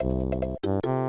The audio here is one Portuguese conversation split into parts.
you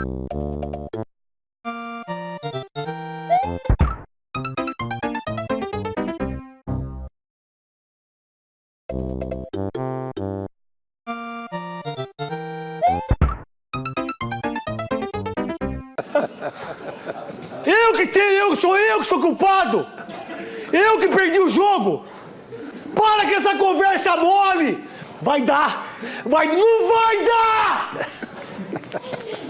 Eu que tenho, eu, sou eu que sou culpado! Eu que perdi o jogo! Para com essa conversa mole! Vai dar! Vai, não vai dar!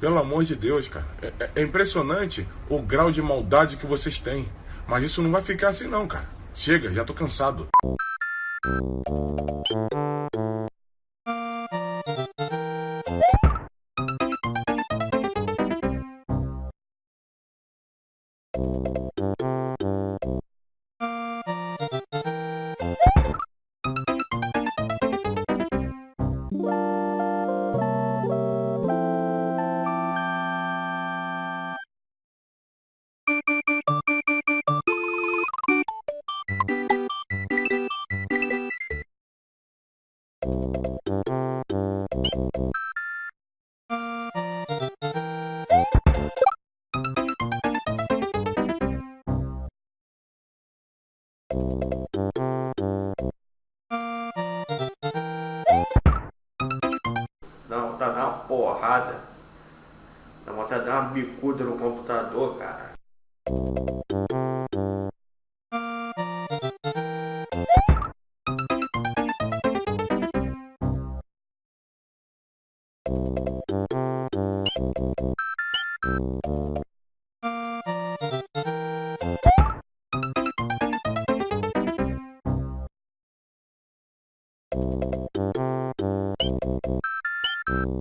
Pelo amor de Deus, cara. É, é- é impressionante o grau de maldade que vocês têm. Mas isso não vai ficar assim não, cara. Chega, já tô cansado. Não, tá de dar uma porrada. Dá vontade de dar uma bicuda no computador, cara.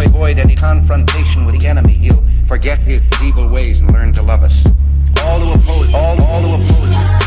avoid any confrontation with the enemy, he'll forget his evil ways and learn to love us. All who oppose, all, all who oppose